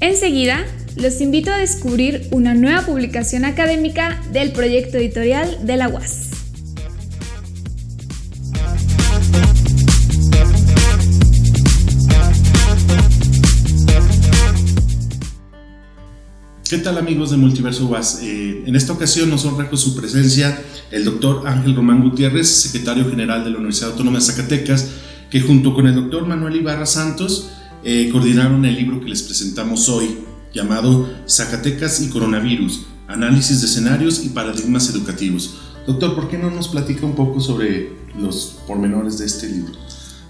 Enseguida, los invito a descubrir una nueva publicación académica del proyecto editorial de la UAS. ¿Qué tal amigos de Multiverso UAS? Eh, en esta ocasión nos honra con su presencia el doctor Ángel Román Gutiérrez, secretario general de la Universidad Autónoma de Zacatecas, que junto con el doctor Manuel Ibarra Santos eh, coordinaron el libro que les presentamos hoy, llamado Zacatecas y Coronavirus, Análisis de Escenarios y Paradigmas Educativos. Doctor, ¿por qué no nos platica un poco sobre los pormenores de este libro?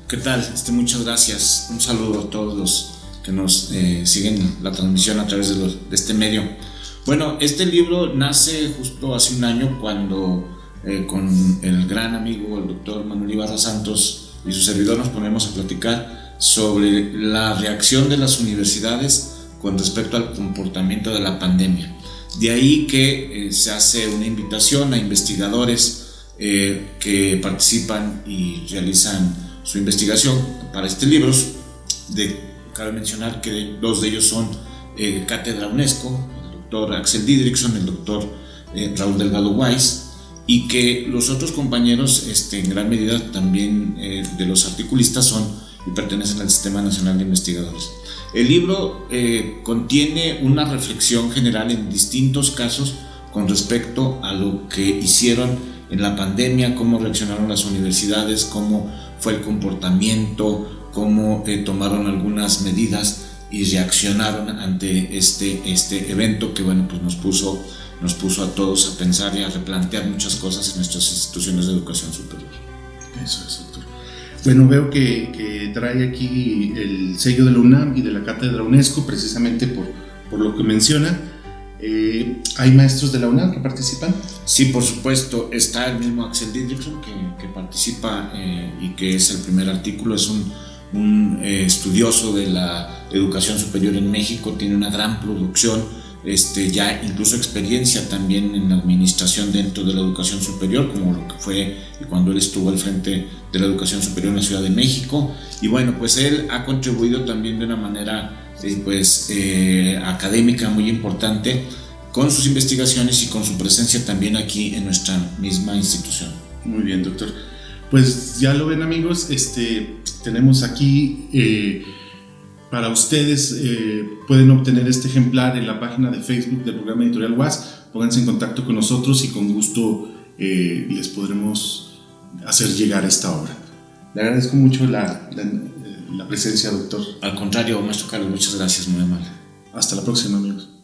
¿Qué tal? Este, muchas gracias. Un saludo a todos los que nos eh, siguen la transmisión a través de, este medio. Bueno, este libro nace justo hace un año cuando eh, con el gran amigo, el doctor Manuel Ibarra Santos y su servidor nos ponemos a platicar sobre la reacción de las universidades con respecto al comportamiento de la pandemia. De ahí que eh, se hace una invitación a investigadores que participan y realizan su investigación para este libro de Cabe mencionar que dos de ellos son eh, Cátedra UNESCO, el doctor Axel Didrikson, el doctor eh, Raúl Delgado Weiss, y que los otros compañeros, este, en gran medida también eh, de los articulistas, son y pertenecen al Sistema Nacional de Investigadores. El libro eh, contiene una reflexión general en distintos casos con respecto a lo que hicieron en la pandemia, cómo reaccionaron las universidades, cómo fue el comportamiento, cómo eh, tomaron algunas medidas y reaccionaron ante este, este evento que bueno, pues nos puso, nos puso a todos a pensar y a replantear muchas cosas en nuestras instituciones de educación superior. Eso es. Bueno, veo que, que trae aquí el sello de la UNAM y de la Cátedra UNESCO, precisamente por, por lo que menciona. Eh, ¿Hay maestros de la UNAM que participan? Sí, por supuesto. Está el mismo Axel Didrikson que, que participa eh, y que es el primer artículo. Es un un eh, estudioso de la educación superior en México, tiene una gran producción, este, ya incluso experiencia también en administración dentro de la educación superior, como lo que fue cuando él estuvo al frente de la educación superior en la Ciudad de México. Y bueno, pues él ha contribuido también de una manera eh, pues, eh, académica muy importante con sus investigaciones y con su presencia también aquí en nuestra misma institución. Muy bien, doctor. Pues ya lo ven amigos, este, tenemos aquí eh, para ustedes, eh, pueden obtener este ejemplar en la página de Facebook del programa editorial WAS, pónganse en contacto con nosotros y con gusto eh, les podremos hacer llegar esta obra. Le agradezco mucho la, la presencia, doctor. Al contrario, maestro Carlos, muchas gracias, muy amable. Hasta la próxima, amigos.